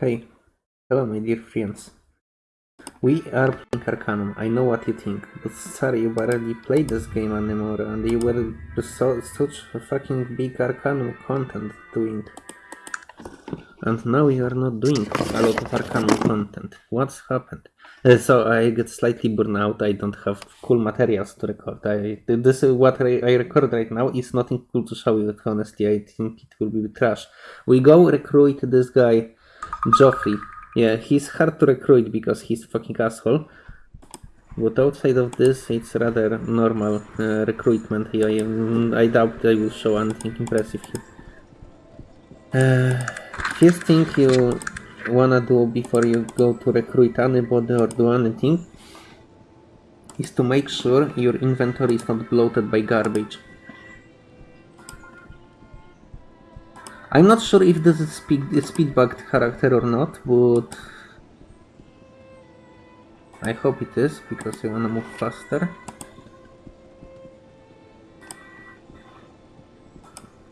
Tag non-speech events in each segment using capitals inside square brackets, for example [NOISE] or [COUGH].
Hey, hello my dear friends. We are playing Arcanum. I know what you think, but sorry, you barely played this game anymore, and you were so, such a fucking big Arcanum content doing. And now you are not doing a lot of Arcanum content. What's happened? Uh, so I get slightly burned out. I don't have cool materials to record. I this is what I, I record right now is nothing cool to show you. Honestly, I think it will be trash. We go recruit this guy, Joffrey. Yeah, he's hard to recruit because he's fucking asshole. But outside of this, it's rather normal uh, recruitment. I, I doubt I will show anything impressive here. Uh, first thing you wanna do before you go to recruit anybody or do anything is to make sure your inventory is not bloated by garbage. I'm not sure if this is speed, a speed bugged character or not, but I hope it is because I wanna move faster.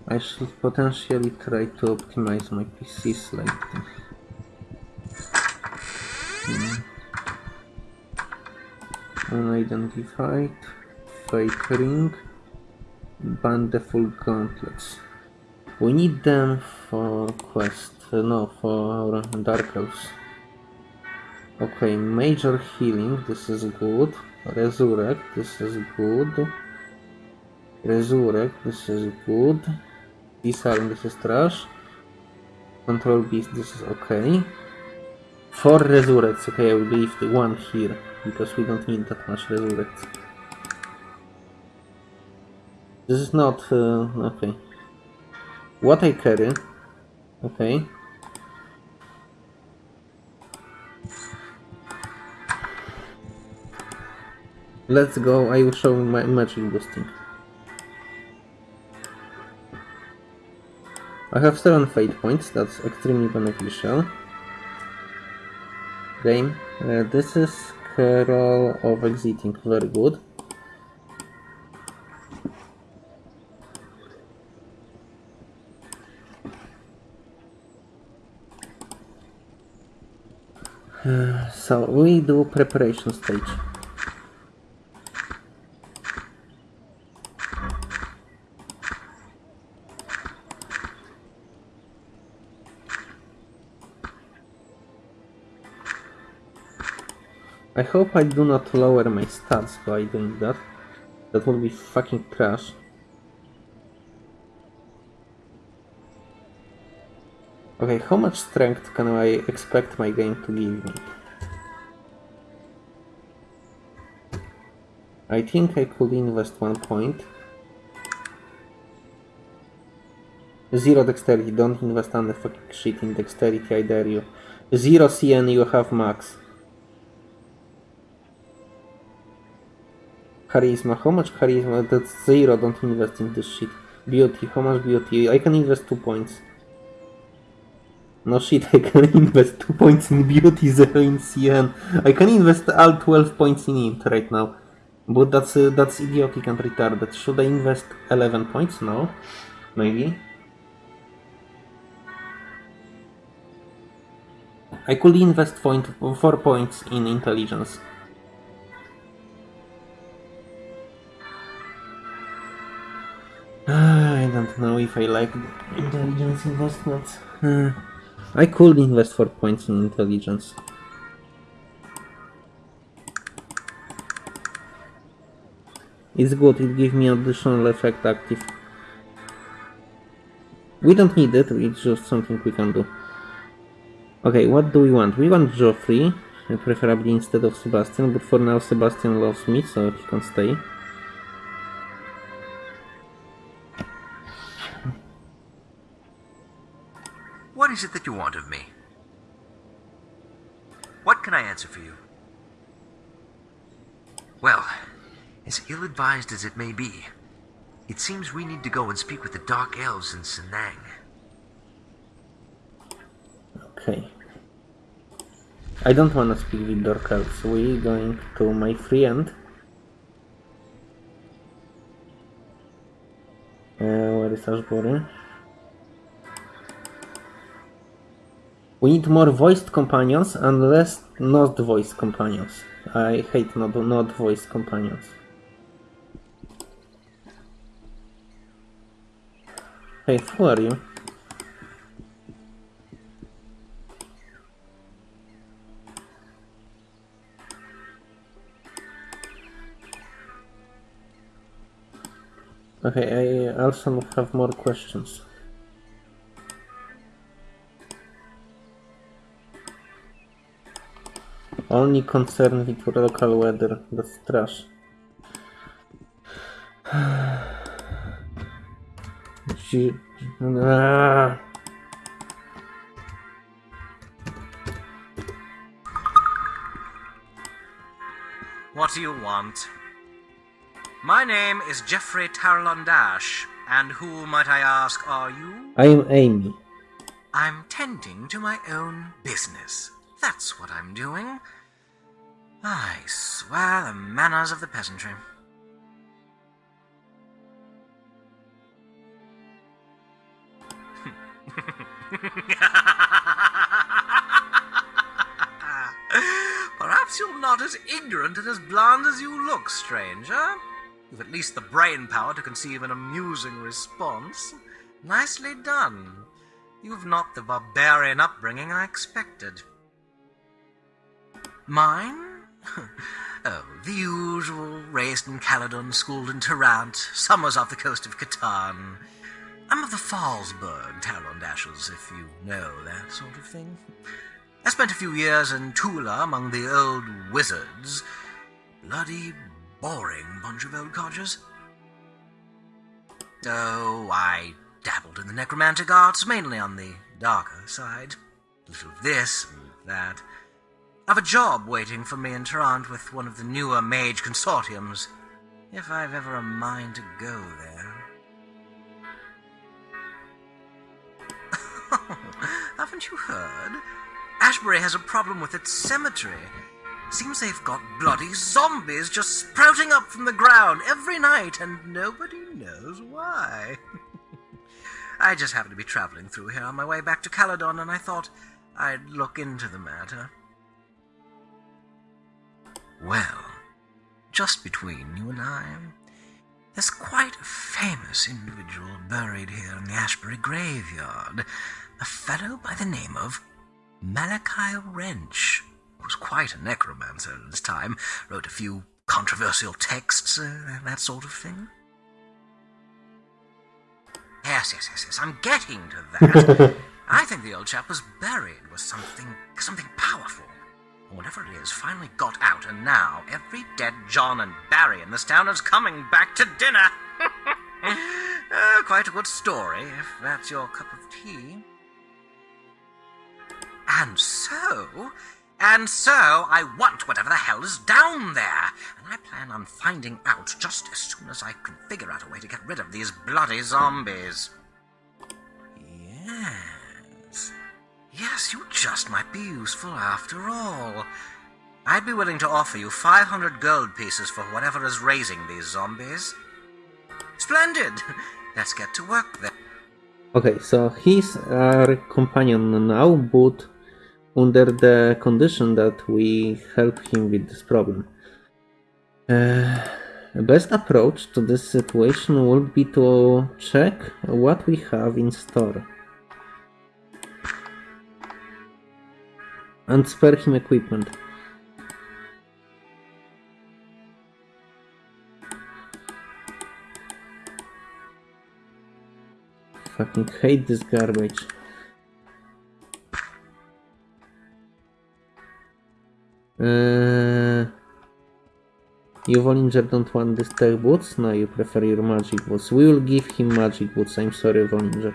I should potentially try to optimize my PC slightly. Hmm. Unidentified, fake ring, full gauntlets. We need them for quest, no, for Dark Elves. Okay, major healing, this is good. Resurrect, this is good. Resurrect, this is good. Disarm, this is trash. Control beast, this is okay. For resurrects, okay, I will leave the one here, because we don't need that much resurrects. This is not, uh, okay. What I carry, okay. Let's go, I will show my magic boosting. I have 7 fate points, that's extremely beneficial. Game. Uh, this is Carol of Exiting, very good. So we do preparation stage. I hope I do not lower my stats by doing that. That would be fucking trash. Okay, how much strength can I expect my game to give me? I think I could invest one point. Zero dexterity, don't invest on the fucking shit in dexterity, I dare you. Zero CN, you have max. Charisma. How much charisma? That's zero. Don't invest in this shit. Beauty. How much beauty? I can invest two points. No shit, I can [LAUGHS] invest 2 points in beauty, 0 in CN. I can invest all 12 points in int right now. But that's uh, that's idiotic and retarded. Should I invest 11 points? No. Maybe. I could invest point, 4 points in intelligence. I don't know if I like intelligence investments. Uh, I could invest 4 points in intelligence. It's good, it gives me additional effect active. We don't need it, it's just something we can do. Okay, what do we want? We want Joffrey, preferably instead of Sebastian, but for now Sebastian loves me, so he can stay. What is it that you want of me? What can I answer for you? Well, as ill-advised as it may be, it seems we need to go and speak with the Dark Elves in Senang. Okay. I don't want to speak with Dark Elves. We're going to my friend. Uh, where is Ashbury? We need more voiced companions and less not voiced companions. I hate not, not voiced companions. Hey, who are you? Okay, I also have more questions. Only concerned with local weather. That's trash. [SIGHS] [SIGHS] Gee- Ah. What do you want? My name is Geoffrey Tarlondash, and who, might I ask, are you? I am Amy. I'm tending to my own business. That's what I'm doing. I swear the manners of the peasantry. [LAUGHS] Perhaps you're not as ignorant and as bland as you look, stranger. You've at least the brain power to conceive an amusing response. Nicely done. You've not the barbarian upbringing I expected. Mine? [LAUGHS] oh, the usual. Raised in Caledon, schooled in Tarant, summers off the coast of Catan. I'm of the Fallsburg Talondashers, if you know that sort of thing. I spent a few years in Tulla among the old wizards. Bloody boring bunch of old codgers. Oh, I dabbled in the necromantic arts, mainly on the darker side. A little of this and that. I've a job waiting for me in Tarant with one of the newer mage consortiums, if I've ever a mind to go there. [LAUGHS] Haven't you heard? Ashbury has a problem with its cemetery. Seems they've got bloody zombies just sprouting up from the ground every night, and nobody knows why. [LAUGHS] I just happened to be traveling through here on my way back to Caledon, and I thought I'd look into the matter. Well, just between you and I, there's quite a famous individual buried here in the Ashbury graveyard, a fellow by the name of Malachi Wrench, who was quite a necromancer in his time, wrote a few controversial texts, uh, that sort of thing. Yes, yes, yes, yes, I'm getting to that. [LAUGHS] I think the old chap was buried with something, something powerful. Whatever it is finally got out, and now every dead John and Barry in this town is coming back to dinner. [LAUGHS] uh, quite a good story, if that's your cup of tea. And so, and so, I want whatever the hell is down there, and I plan on finding out just as soon as I can figure out a way to get rid of these bloody zombies. Yes. You just might be useful after all. I'd be willing to offer you 500 gold pieces for whatever is raising these zombies. Splendid! [LAUGHS] Let's get to work then. Okay, so he's our companion now, but under the condition that we help him with this problem. Uh, best approach to this situation would be to check what we have in store. And spare him equipment. Fucking hate this garbage. Uh, you Vollinger don't want these tech boots? No, you prefer your magic boots. We will give him magic boots. I'm sorry, Vollinger.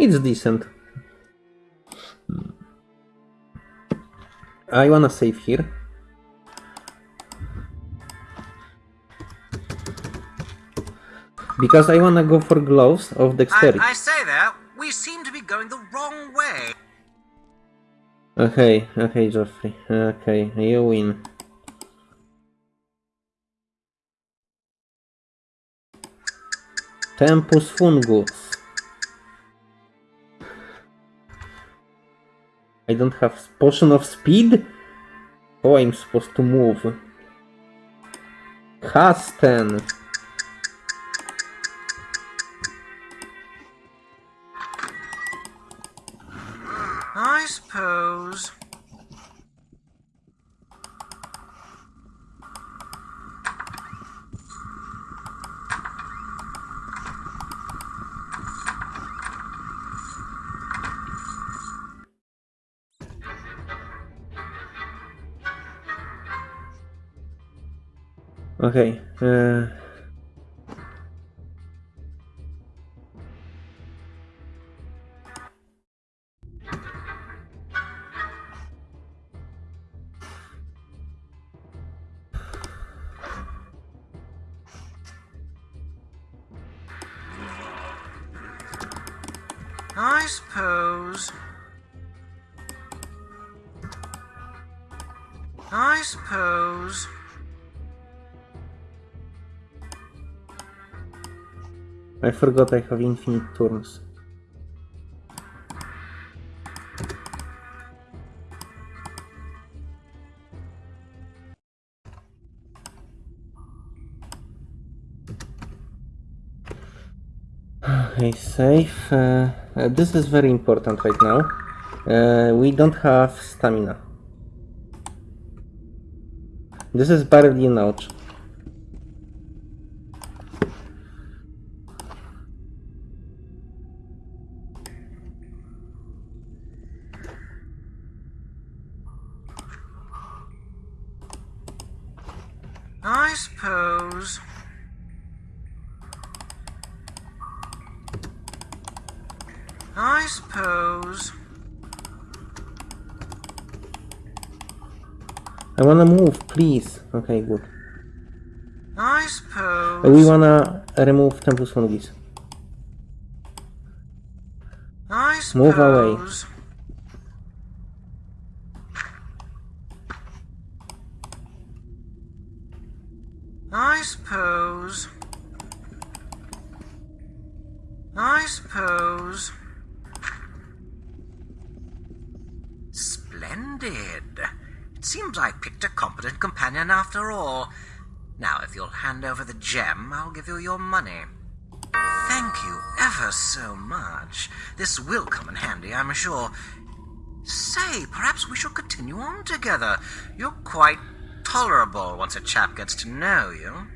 It's decent. I wanna save here. Because I wanna go for gloves of I, dexterity. I say there, We seem to be going the wrong way. Okay, okay, Geoffrey. Okay, you win. Tempus fungus. I don't have potion of speed? How I'm supposed to move? Hasten. Okay. Uh... forgot I have infinite turns. Okay, safe. Uh, uh, this is very important right now. Uh, we don't have stamina. This is barely notch. I suppose. I suppose. I wanna move, please. Okay, good. I suppose. We wanna remove Tempus Fungis. Suppose. Move away. I suppose. I suppose. Splendid. It seems I picked a competent companion after all. Now, if you'll hand over the gem, I'll give you your money. Thank you ever so much. This will come in handy, I'm sure. Say, perhaps we shall continue on together. You're quite tolerable once a chap gets to know you.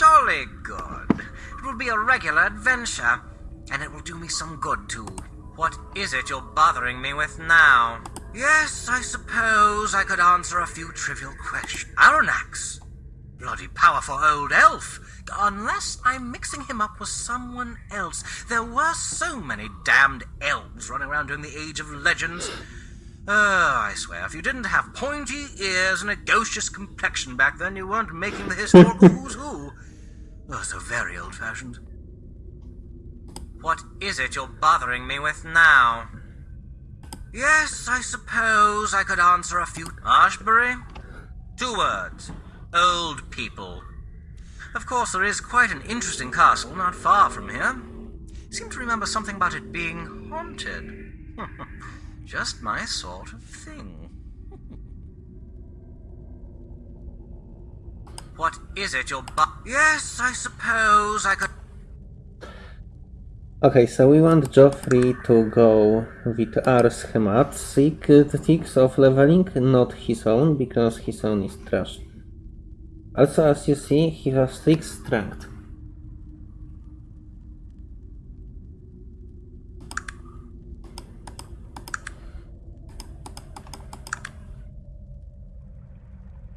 Jolly good. It will be a regular adventure, and it will do me some good too. What is it you're bothering me with now? Yes, I suppose I could answer a few trivial questions. Arronax! Bloody powerful old elf! Unless I'm mixing him up with someone else. There were so many damned elves running around during the Age of Legends. Oh, I swear, if you didn't have pointy ears and a gauchish complexion back then, you weren't making the historical [LAUGHS] who's who. Oh, so very old fashioned. What is it you're bothering me with now? Yes, I suppose I could answer a few. Ashbury? Two words. Old people. Of course, there is quite an interesting castle not far from here. Seem to remember something about it being haunted. [LAUGHS] Just my sort of thing. What is it you're bu- Yes, I suppose I could. Okay, so we want Geoffrey to go with our schematics of leveling, not his own, because his own is trash. Also, as you see, he has 6 strength.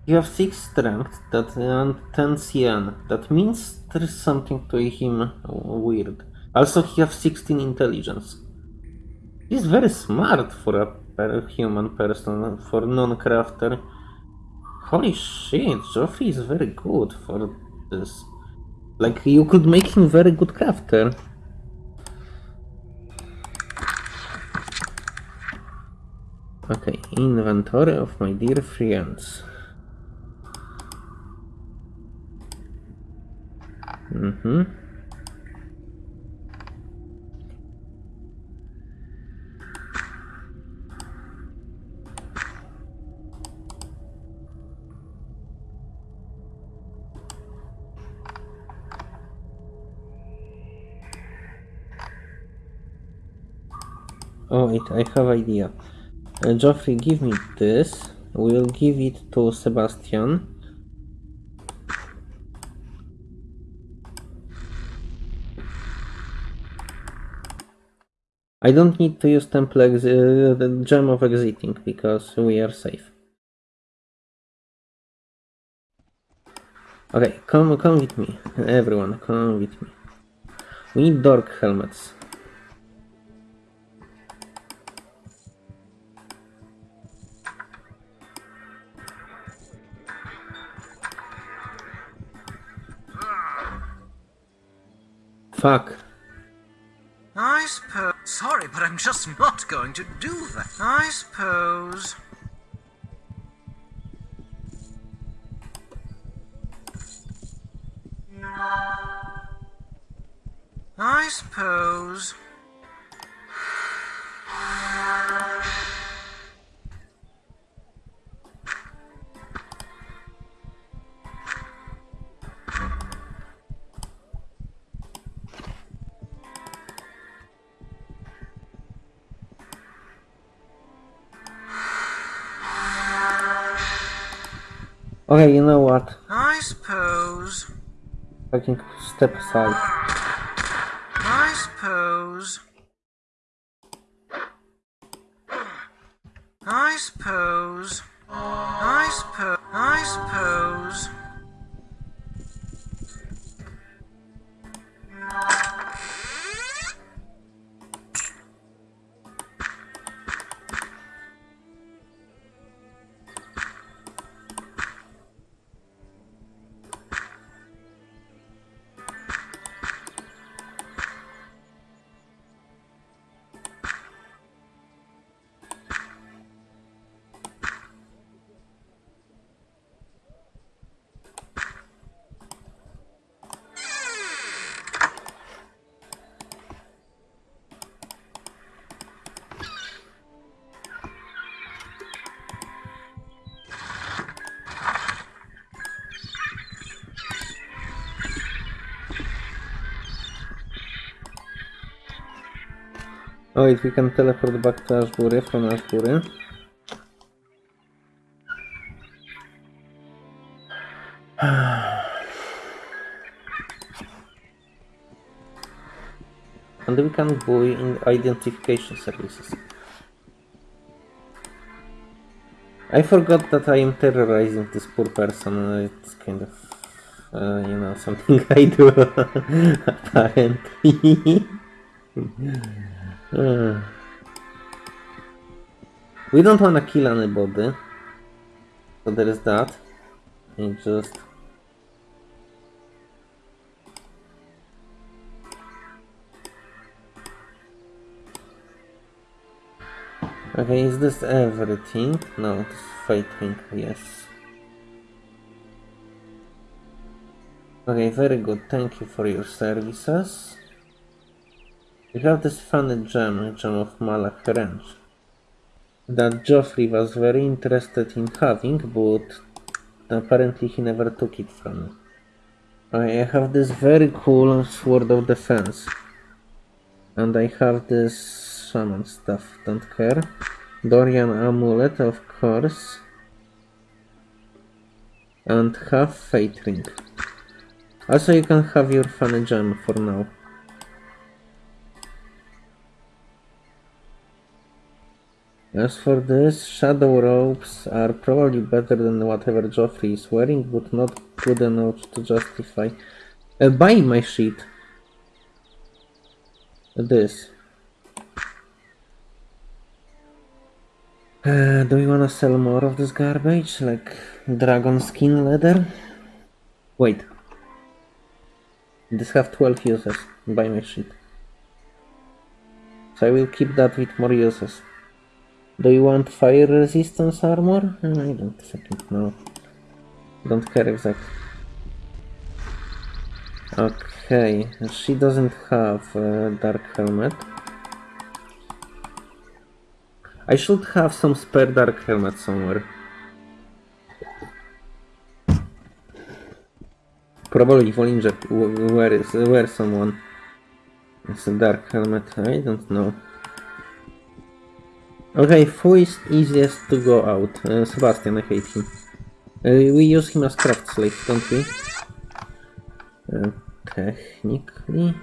You have 6 strength that, and 10 CN. That means there is something to him weird. Also, he have 16 intelligence. He's very smart for a per human person, for non-crafter. Holy shit, Joffrey is very good for this. Like, you could make him very good crafter. Okay, inventory of my dear friends. Mm-hmm. Oh wait, I have idea. Uh, Geoffrey, give me this. We'll give it to Sebastian. I don't need to use temple ex uh, the gem of exiting because we are safe. Okay, come come with me. Everyone, come with me. We need dark helmets. Fuck. I suppose. Sorry, but I'm just not going to do that. I suppose. I suppose. Okay, you know what? I suppose. I can step aside. Oh wait, we can teleport back to Ashbury from Ashbury. And we can buy in identification services. I forgot that I am terrorizing this poor person. It's kind of, uh, you know, [LAUGHS] something I do, [LAUGHS] apparently. [LAUGHS] We don't wanna kill anybody. So there is that. And just Okay, is this everything? No, it's fighting, yes. Okay, very good. Thank you for your services. We have this funny gem, gem of Malak Range, that Joffrey was very interested in having, but apparently he never took it from me. I have this very cool Sword of Defense, and I have this shaman stuff, don't care. Dorian Amulet, of course, and have Fate Ring. Also you can have your funny gem for now. As for this, shadow robes are probably better than whatever Joffrey is wearing, but not good enough to justify. Uh, buy my sheet. this. Uh, do you wanna sell more of this garbage, like dragon skin leather? Wait. This have 12 uses buy my sheet. So I will keep that with more uses. Do you want fire resistance armor? I don't fucking know. Don't care exactly. Okay, she doesn't have a dark helmet. I should have some spare dark helmet somewhere. Probably Vollinger w- wear, is- wear someone. It's a dark helmet, I don't know. Okay, who is easiest to go out? Uh, Sebastian, I hate him. Uh, we use him as craft slave, don't we? Uh, technically...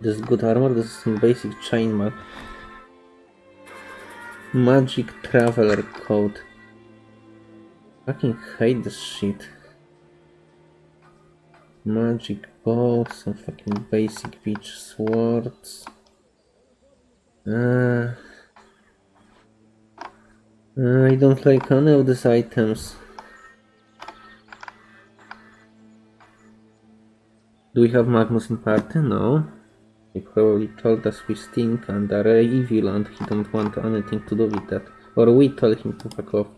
This is good armor, this is some basic chainmail. Magic Traveler Code. Fucking hate this shit. Magic bow, some fucking basic beach swords. Uh, uh, I don't like any of these items. Do we have Magnus in party? No. He probably told us we stink and are evil and he don't want anything to do with that. Or we told him to fuck off.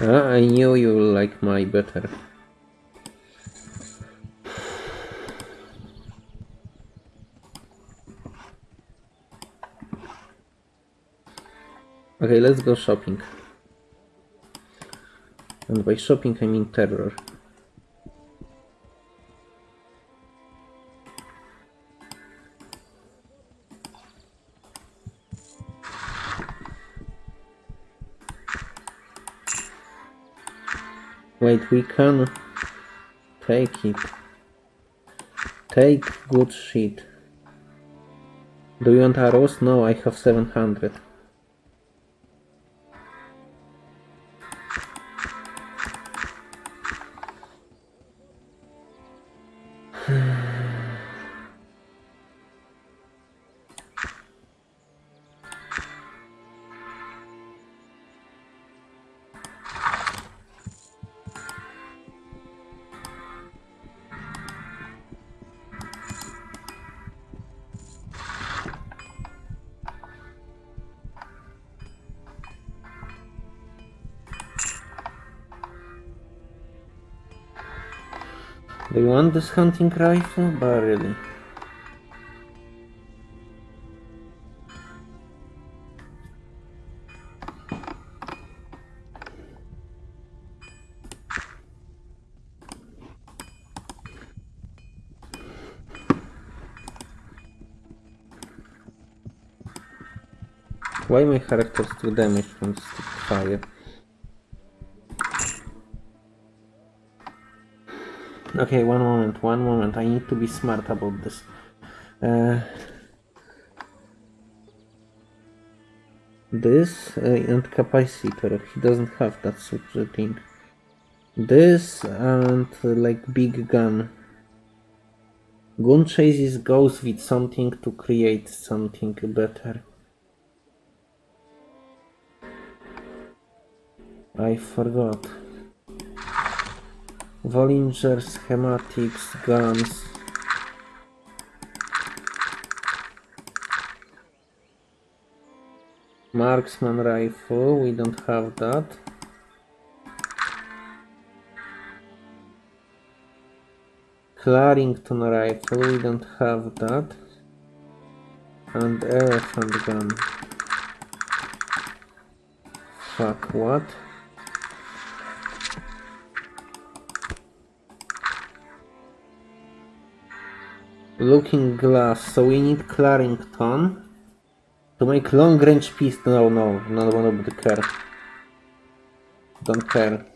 Ah, I knew you like my better. Okay, let's go shopping. And by shopping I mean terror. Wait, we can take it. Take good shit. Do you want arrows? No, I have 700. This hunting rifle? But really. Why my characters do damage from fire? Okay, one moment, one moment. I need to be smart about this. Uh, this uh, and capacitor. He doesn't have that sort of thing. This and uh, like big gun. Gun chases goes with something to create something better. I forgot. Vollinger, schematics, guns. Marksman rifle, we don't have that. Clarington rifle, we don't have that. And elephant gun. Fuck, what? Looking glass, so we need Clarington to make long range pistol. No, no, not one of the care. Don't care.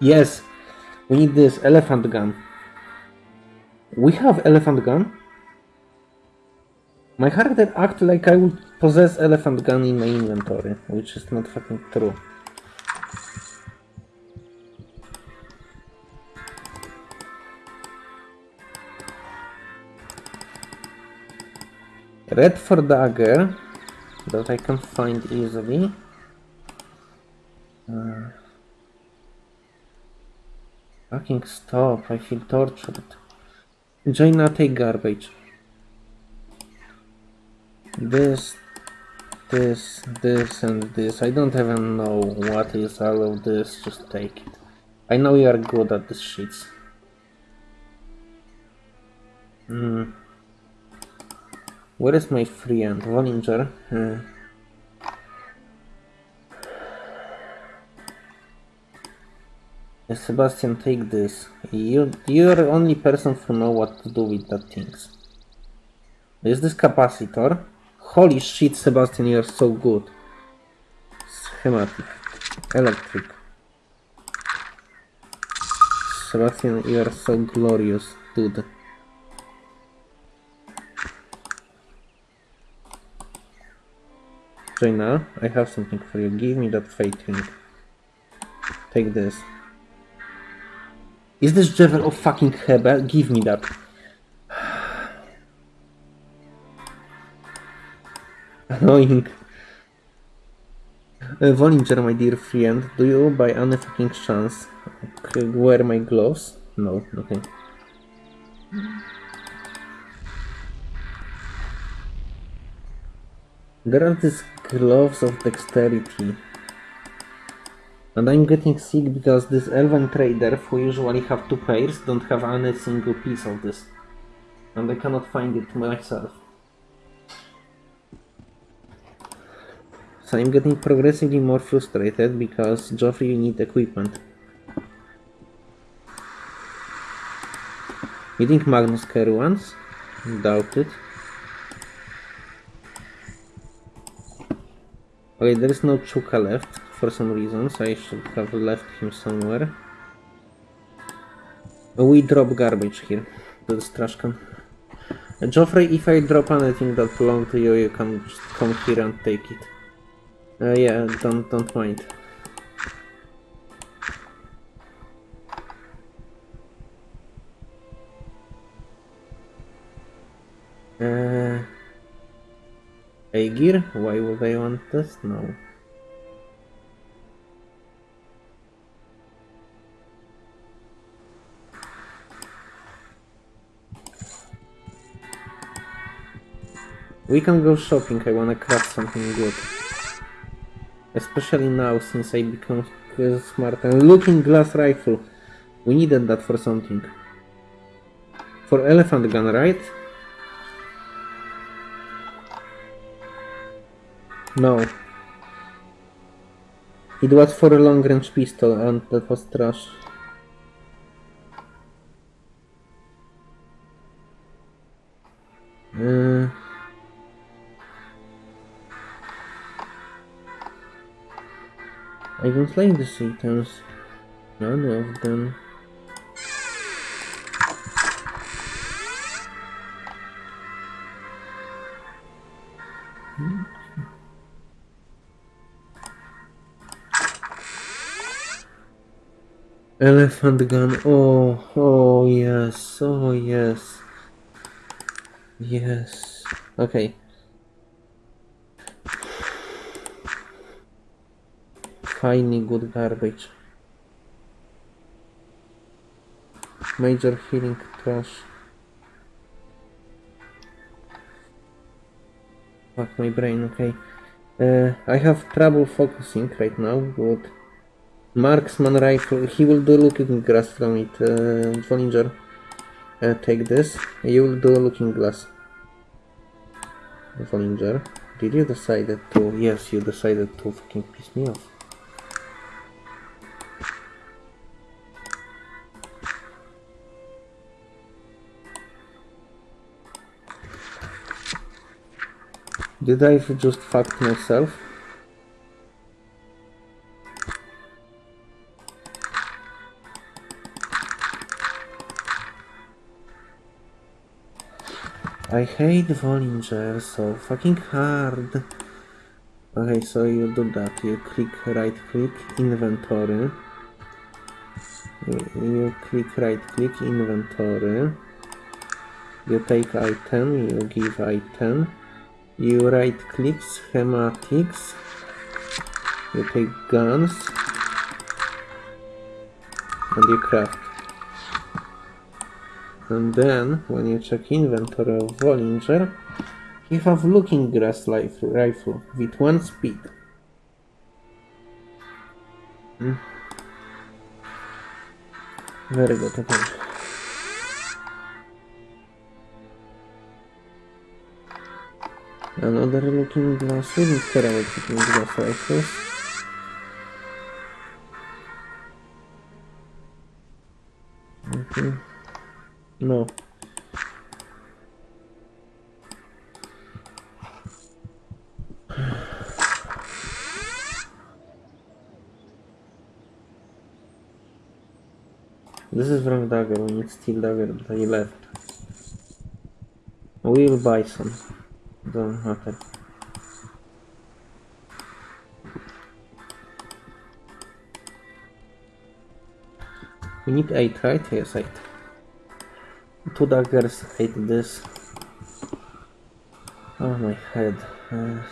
Yes, we need this elephant gun. We have elephant gun. My character act like I would possess elephant gun in my inventory, which is not fucking true. Red for dagger that I can find easily. Uh, fucking stop, I feel tortured. Jayna, take garbage. This, this, this, and this. I don't even know what is all of this, just take it. I know you are good at this shits. Hmm. Where is my friend? Vollinger? Uh, Sebastian, take this. You, you're the only person who know what to do with that things. Is this capacitor? Holy shit, Sebastian, you're so good. Schematic. Electric. Sebastian, you are so glorious, dude. Jayna, I have something for you. Give me that fate ring. Take this. Is this Jewel of fucking Hebel? Give me that. [SIGHS] Annoying. Uh, Vollinger, my dear friend, do you by any fucking chance wear my gloves? No, okay. There are these gloves of dexterity. And I'm getting sick because this elven trader, who usually have two pairs, don't have any single piece of this. And I cannot find it myself. So I'm getting progressively more frustrated because Geoffrey you need equipment. You think Magnus care once? Doubt it. Okay, there is no Chukka left for some reason, so I should have left him somewhere. We drop garbage here to the trash can. Uh, Geoffrey, if I drop anything that belongs to you, you can come here and take it. Uh, yeah, don't don't mind. Aegir? Why would I want this? No. We can go shopping, I wanna craft something good. Especially now, since I become smart. And looking glass rifle. We needed that for something. For elephant gun, right? No. It was for a long range pistol and that was trash. Uh, I don't like the items. None of them. Elephant gun. Oh, oh yes. Oh yes. Yes. Okay. Finally good garbage. Major healing trash. Fuck my brain, okay. Uh, I have trouble focusing right now, but marksman rifle, he will do looking glass from it, uh, Vollinger. Uh, take this, you will do looking glass. Vollinger, did you decided to, yes, you decided to fucking piss me off. Did I just fuck myself? I hate Vollinger so fucking hard. Okay, so you do that. You click right click inventory. You click right click inventory. You take item, you give item. You right click schematics. You take guns. And you craft. And then, when you check inventory of Vollinger, you have looking glass rifle with one speed. Hmm. Very good, okay. Another looking glass, we didn't looking glass rifles. Dagger, but I left. We'll buy some. Don't matter. We need 8, right? Yes, 8. Two daggers, 8 this. Oh my head. Uh,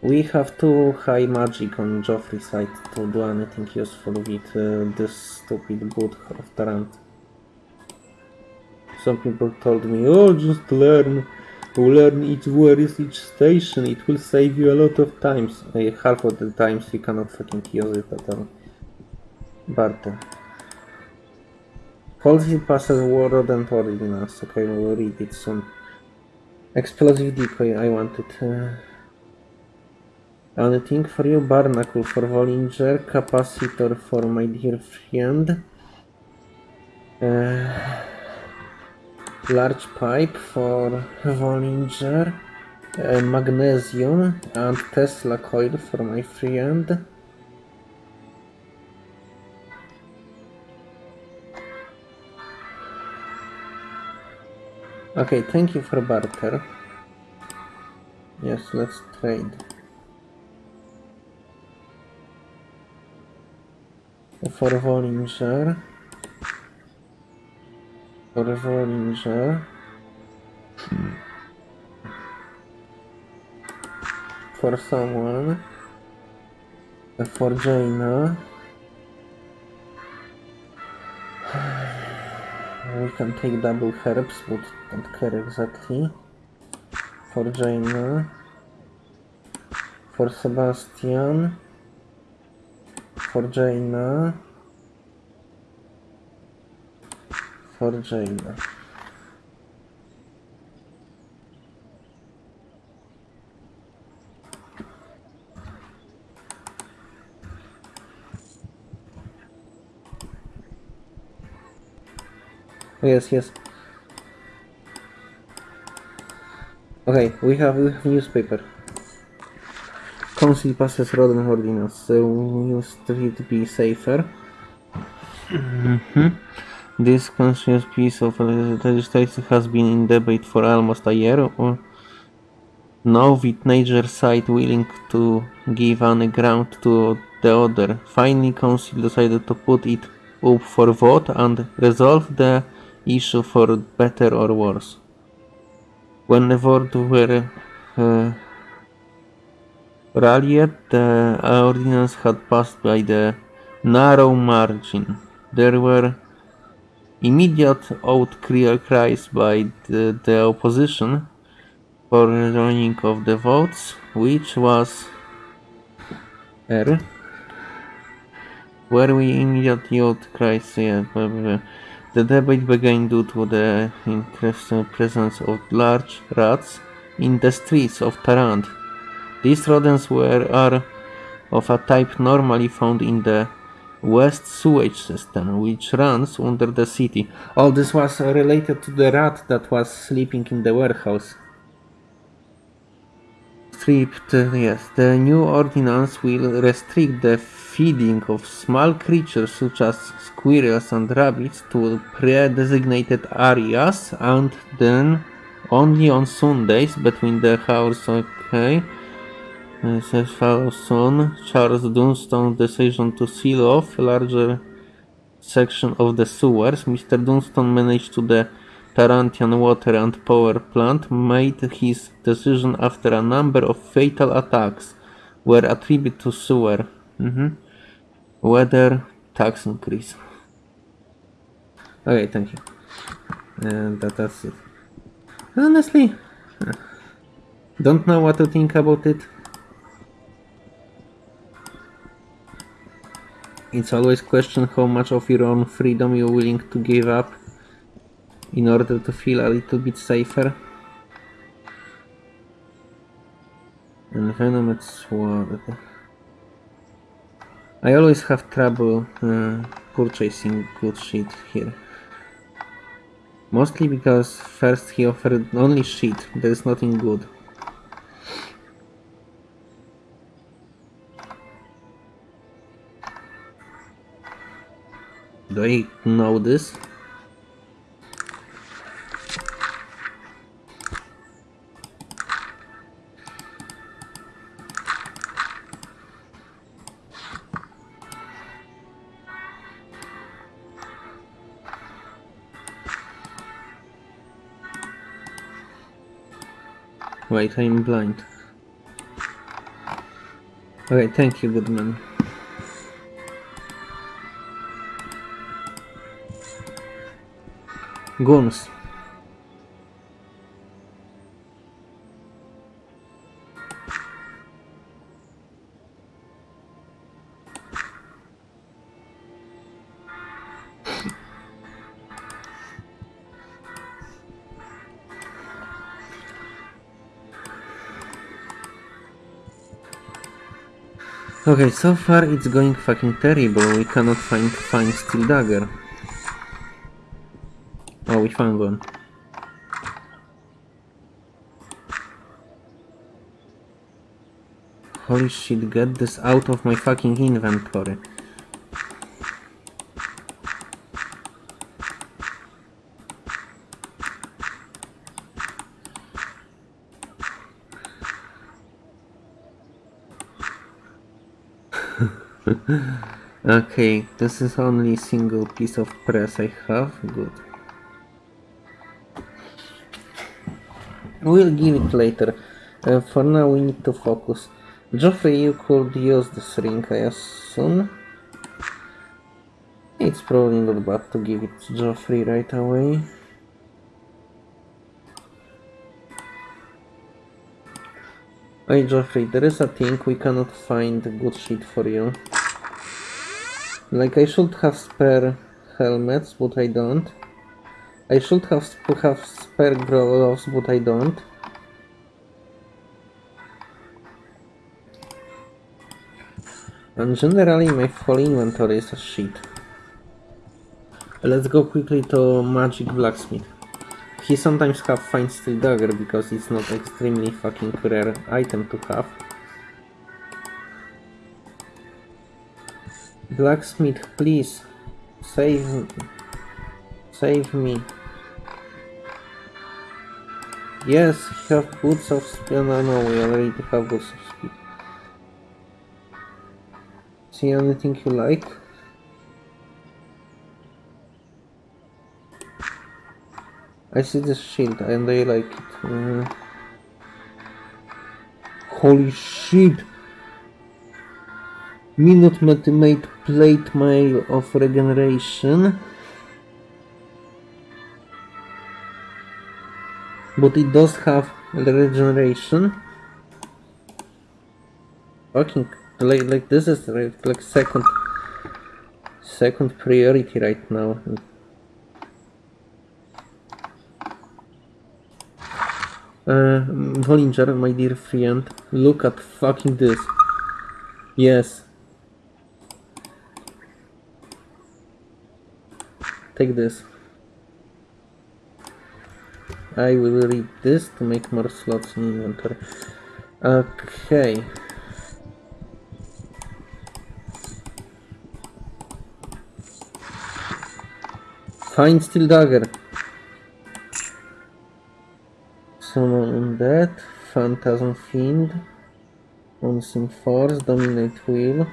we have too high magic on Geoffrey's side to do anything useful with uh, this stupid boot of Tarant. Some people told me, oh, just learn, learn each where is each station, it will save you a lot of times. Uh, half of the times you cannot fucking use it at all. Uh, Policy passes Warlord and Ordinance. Okay, we'll read it soon. Explosive decoy, I wanted. Uh, anything for you? Barnacle for Vollinger, capacitor for my dear friend. Uh, large pipe for Vollinger. Uh, magnesium and Tesla coil for my friend. Okay, thank you for barter. Yes, let's trade. For Vollinger. For Vollinger. For someone. For Jaina. We can take double herbs, but don't care exactly. For Jaina. For Sebastian. For Jaina. For Jayna. Yes, yes. Okay, we have, we have newspaper. Council passes Roden ordinance, so we use it to be safer. Mhm. This conscious piece of legislation has been in debate for almost a year. Now, with neither side willing to give any ground to the other, finally Council decided to put it up for vote and resolve the issue for better or worse. When the vote were uh, rallied, the ordinance had passed by the narrow margin. There were immediate outcries by the, the opposition for joining of the votes, which was R. Where we immediately outcries, yeah, uh, blah. The debate began due to the presence of large rats in the streets of Tarant. These rodents were are of a type normally found in the west sewage system, which runs under the city. All this was related to the rat that was sleeping in the warehouse. Stripped, yes. The new ordinance will restrict the feeding of small creatures such as squirrels and rabbits to pre-designated areas and then only on Sundays between the hours, okay. Says follows soon. Charles Dunstone's decision to seal off a larger section of the sewers. Mr. Dunstone managed to the Tarantian water and power plant made his decision after a number of fatal attacks were attributed to sewer. Mhm. Weather tax increase. Okay, thank you. And that, that's it. Honestly, don't know what to think about it. It's always question how much of your own freedom you're willing to give up in order to feel a little bit safer. And Venom it's what I always have trouble uh, purchasing good shit here. Mostly because first he offered only shit, there's nothing good. Do I know this? Wait, I'm blind. Okay, thank you, good Guns. Okay, so far it's going fucking terrible. We cannot find find steel dagger. We found one. Holy shit, get this out of my fucking inventory. [LAUGHS] okay, this is only single piece of press I have. Good. We'll give it later. Uh, for now we need to focus. Geoffrey, you could use this ring, I assume. It's probably not bad to give it to Geoffrey right away. Hey Geoffrey, there is a thing we cannot find good shit for you. Like I should have spare helmets, but I don't. I should have have spare gloves, but I don't. And generally my full inventory is a shit. Let's go quickly to Magic Blacksmith. He sometimes have fine steel dagger because it's not extremely fucking rare item to have. Blacksmith, please. Save... Save me. Yes, have boots of speed. No, no, we already have boots of speed. See anything you like? I see this shield and I like it. Uh, holy shit! Minute mate plate mail of regeneration. But it does have regeneration. Fucking like like this is like, second second priority right now. Uh, Vollinger, my dear friend, look at fucking this. Yes. Take this. I will read this to make more slots in inventory. Okay. Find steel dagger. Summon undead, phantasm fiend, unseen force, dominate will.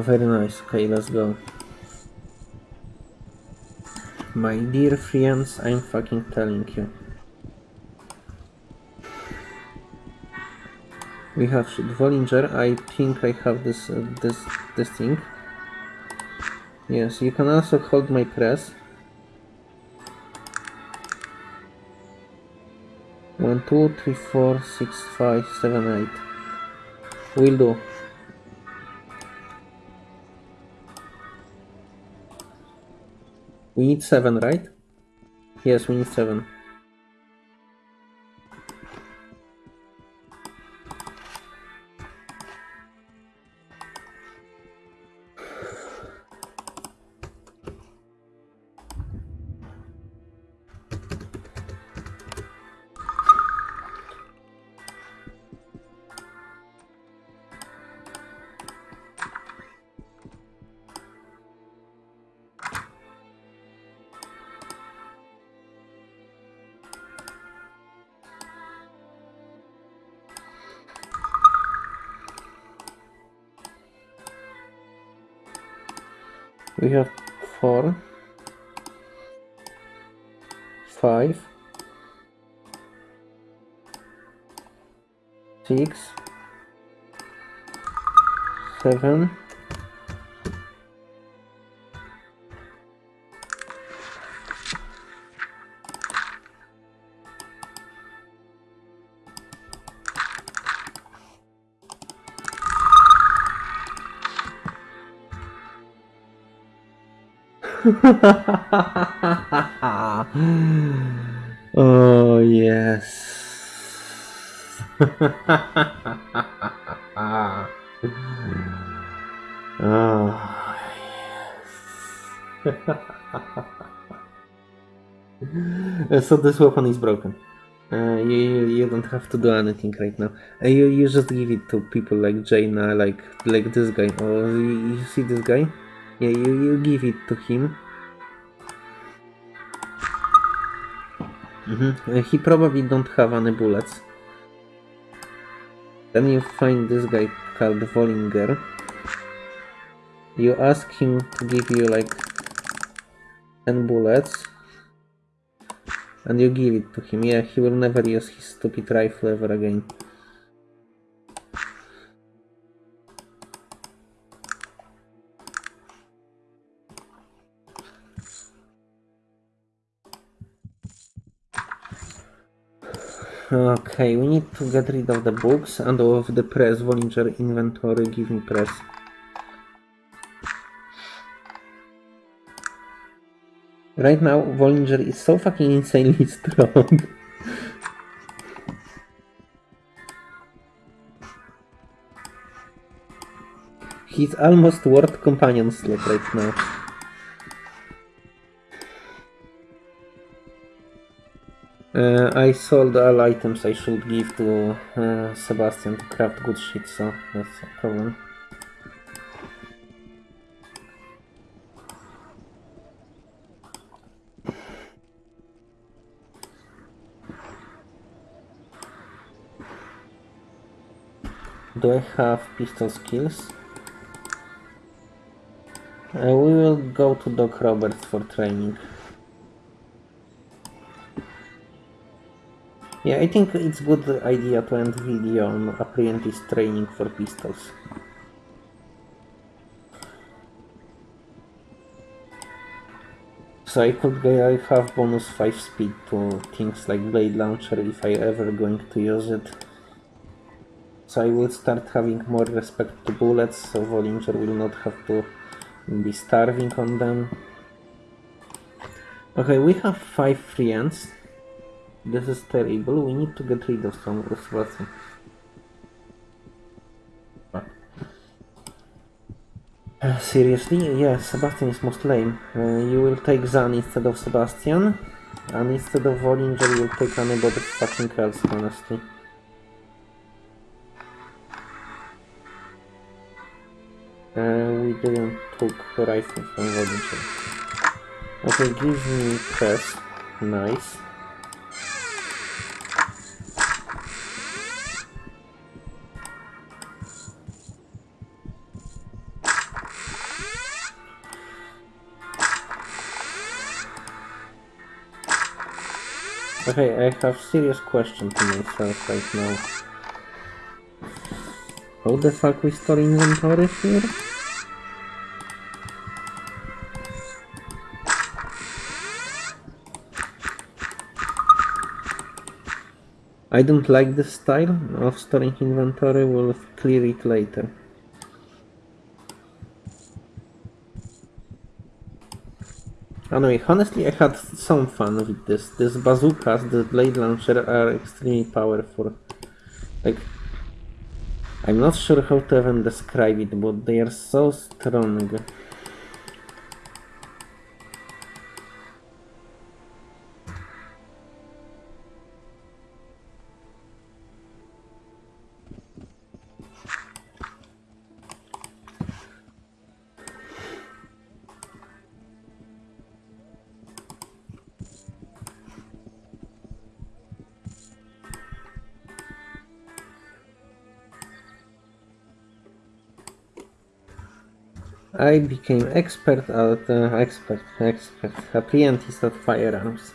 Very nice. Okay, let's go. My dear friends, I'm fucking telling you. We have Vollinger. I think I have this uh, this this thing. Yes, you can also hold my press. One, two, three, four, six, five, seven, eight. Will do. We need 7, right? Yes, we need 7. [LAUGHS] oh yes. [LAUGHS] oh yes. [LAUGHS] so this weapon is broken. Uh, you, you, don't have to do anything right now. Uh, you, you just give it to people like Jayna, like like this guy. Oh, you, you see this guy? Yeah, you, you give it to him. Mhm. Uh, He probably don't have any bullets. Then you find this guy called Vollinger. You ask him to give you like 10 bullets. And you give it to him. Yeah, he will never use his stupid rifle ever again. Okay, we need to get rid of the books and of the press Vollinger inventory. Give me press. Right now, Vollinger is so fucking insanely [LAUGHS] strong. He's almost worth companion slot right now. Uh, I sold all items I should give to uh, Sebastian to craft good shit, so that's a problem. Do I have pistol skills? Uh, we will go to Doc Roberts for training. Yeah, I think it's good idea to end video on apprentice training for pistols. So I could have bonus 5 speed to things like blade launcher if I ever going to use it. So I will start having more respect to bullets, so Vollinger will not have to be starving on them. Okay, we have 5 friends. This is terrible. We need to get rid of some Sebastian. Uh, seriously? Yeah, Sebastian is most lame. Uh, you will take Zan instead of Sebastian. And instead of Vollinger, you will take anybody fucking else, honestly. Uh, we didn't took rifle from Vollinger. Okay, give me press. Nice. Okay, I have serious question to myself right now. How the fuck we store inventory here? I don't like this style of storing inventory, we'll clear it later. Anyway, honestly I had some fun with this. These bazookas, the blade launcher are extremely powerful. Like, I'm not sure how to even describe it, but they are so strong. I became expert at uh, expert expert apprentice at firearms.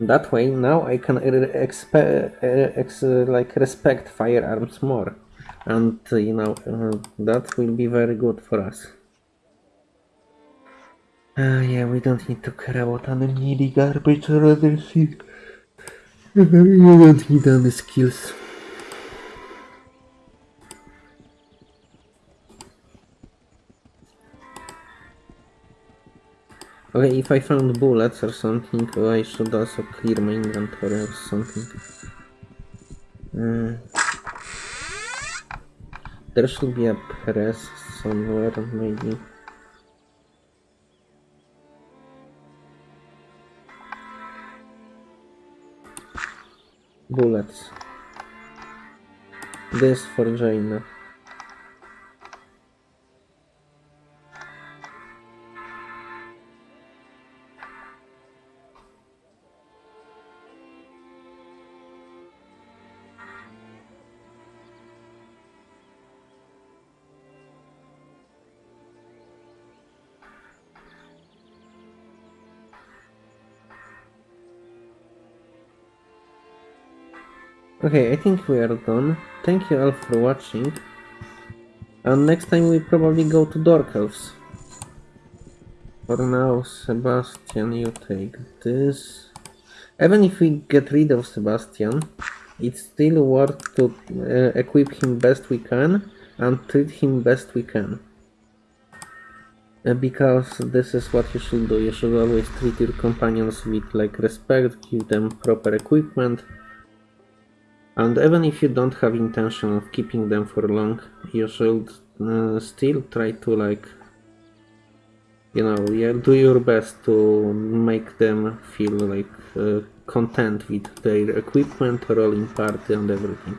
That way, now I can uh, like respect firearms more, and uh, you know uh, that will be very good for us. Uh, yeah, we don't need to care about any garbage or other shit. [LAUGHS] we don't need any skills. Okay, if I found bullets or something, oh, I should also clear my inventory or something. Uh, there should be a press somewhere, maybe. Bullets. This for Jayna. Okay, I think we are done. Thank you all for watching. And next time we probably go to Dork Elves. For now, Sebastian, you take this. Even if we get rid of Sebastian, it's still worth to uh, equip him best we can and treat him best we can. Uh, because this is what you should do. You should always treat your companions with like respect, give them proper equipment, and even if you don't have intention of keeping them for long, you should uh, still try to like, you know, yeah, do your best to make them feel like uh, content with their equipment, rolling party, and everything.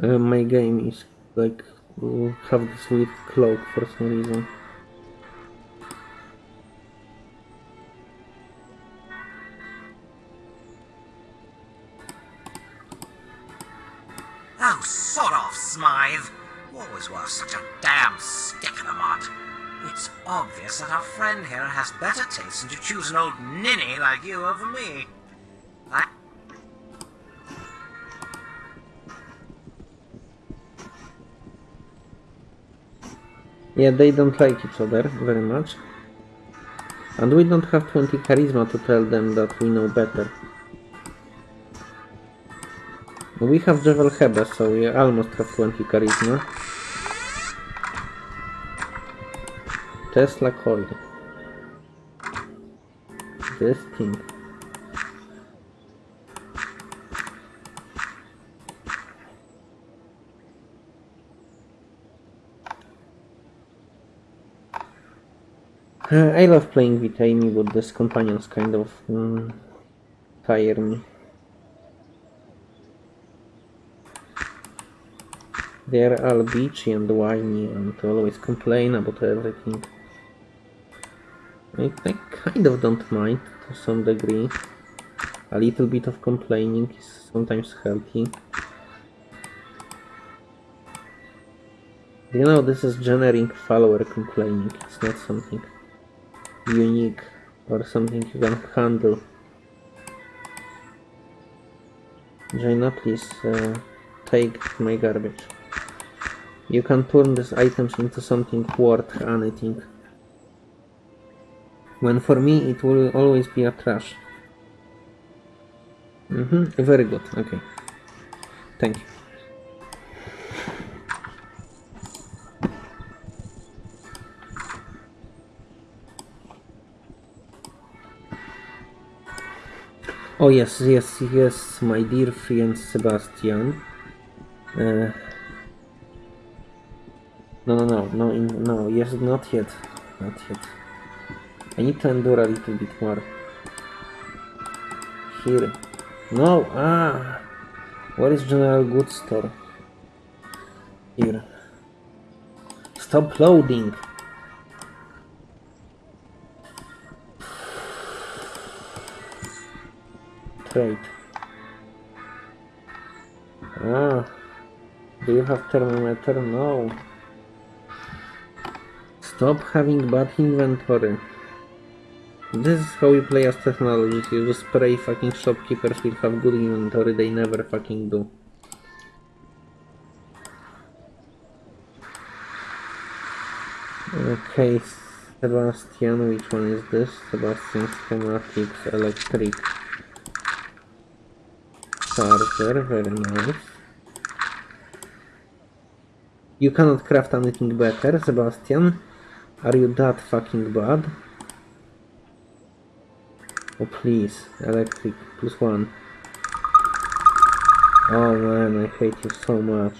Uh, my game is like uh, have this weird cloak for some reason. Oh, sod off, Smythe. Always were such a damn stick in the mud. It's obvious that our friend here has better taste than to choose an old ninny like you over me. Yeah, they don't like each other very much. And we don't have 20 charisma to tell them that we know better. We have Jewel Hebe, so we almost have 20 charisma. Tesla coil. This thing. I love playing with Amy, but this companions kind of mm, tire me. They're all bitchy and whiny and always complain about everything. I, I kind of don't mind to some degree. A little bit of complaining is sometimes healthy. You know, this is generic follower complaining. It's not something unique or something you can handle. Jayna, please uh, take my garbage. You can turn these items into something worth anything. When for me it will always be a trash. Mm-hmm, very good, okay. Thank you. Oh yes, yes, yes, my dear friend Sebastian. Uh, no, no, no, no, no, yes, not yet, not yet. I need to endure a little bit more. Here. No, ah! Where is General Goods Store? Here. Stop loading! Trade. Ah. Do you have thermometer? No. Stop having bad inventory. This is how you play as technology. You just spray fucking shopkeepers will have good inventory, they never fucking do. Okay, Sebastian, which one is this? Sebastian Schematics Electric Charger, very nice. You cannot craft anything better, Sebastian. Are you that fucking bad? Oh please, electric plus one. Oh man, I hate you so much.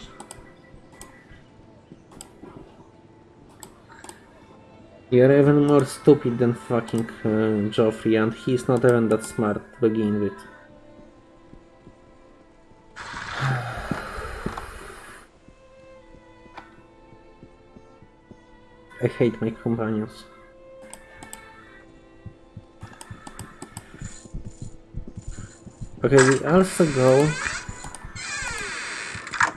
You're even more stupid than fucking uh, Geoffrey, and he's not even that smart to begin with. I hate my companions. Okay, we also go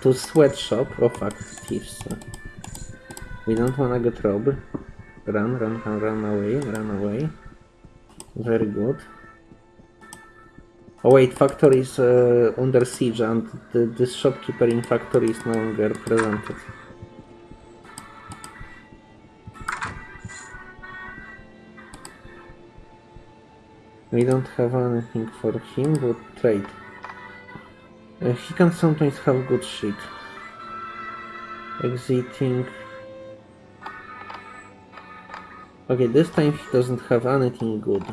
to sweatshop. Oh fuck, thieves. We don't wanna get robbed. Run, run, run, run away, run away. Very good. Oh wait, factory is uh, under siege and the, shopkeeper in factory is no longer presented. We don't have anything for him but trade. Uh, he can sometimes have good shit. Exiting. Okay, this time he doesn't have anything good.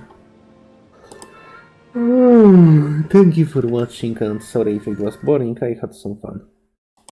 [SIGHS] Thank you for watching and sorry if it was boring, I had some fun.